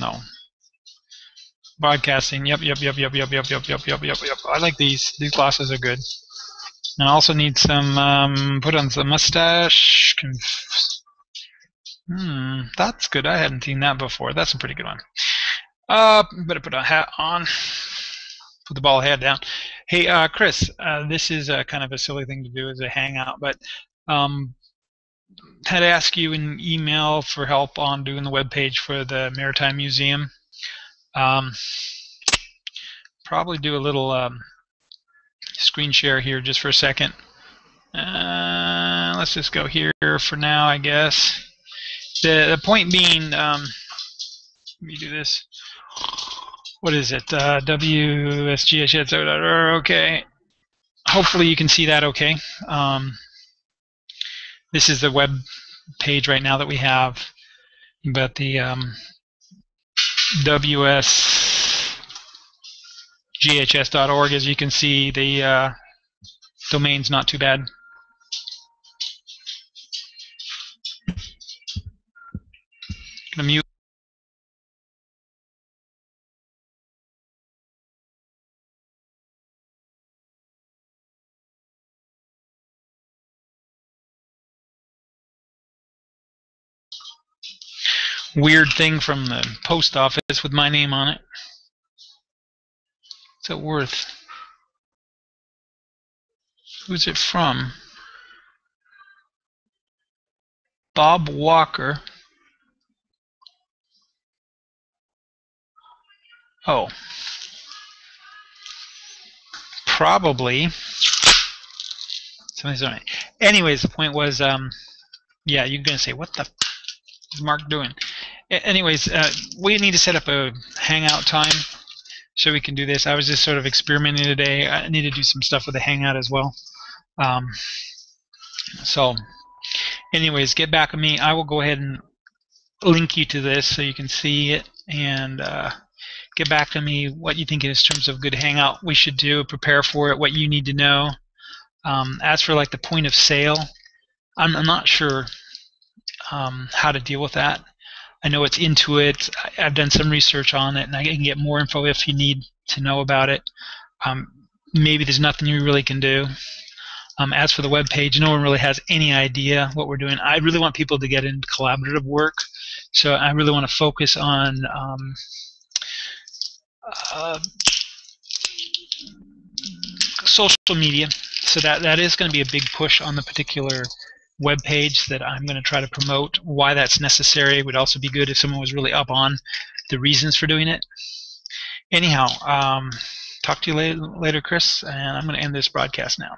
though. Broadcasting. Yep, yep, yep, yep, yep, yep, yep, yep, yep, yep, yep. I like these. These glasses are good. And I also need some, um, put on some mustache. Hmm, that's good. I hadn't seen that before. That's a pretty good one. Uh, better put a hat on. Put the ball head down. Hey, uh, Chris, uh, this is kind of a silly thing to do as a hangout, but um, had asked you in email for help on doing the web page for the Maritime Museum. Um, probably do a little um, screen share here just for a second. Uh, let's just go here for now, I guess. The, the point being, um, let me do this. What is it? Uh. Okay. Hopefully you can see that okay. Um, this is the web page right now that we have, but the um, WSGHS.org, as you can see, the uh, domain's not too bad. Gonna mute. Weird thing from the post office with my name on it. What's it worth? Who's it from? Bob Walker. Oh. Probably. Somebody's on it. Anyways, the point was, um, yeah, you're going to say, what the is Mark doing? Anyways, uh, we need to set up a hangout time so we can do this. I was just sort of experimenting today. I need to do some stuff with the hangout as well. Um, so, anyways, get back with me. I will go ahead and link you to this so you can see it and uh, get back to me what you think in terms of good hangout we should do, prepare for it, what you need to know. Um, as for like the point of sale, I'm, I'm not sure um, how to deal with that. I know it's Intuit. I've done some research on it, and I can get more info if you need to know about it. Um, maybe there's nothing you really can do. Um, as for the web page, no one really has any idea what we're doing. I really want people to get into collaborative work, so I really want to focus on um, uh, social media. So that that is going to be a big push on the particular web page that I'm going to try to promote. Why that's necessary it would also be good if someone was really up on the reasons for doing it. Anyhow, um, talk to you later, later, Chris, and I'm going to end this broadcast now.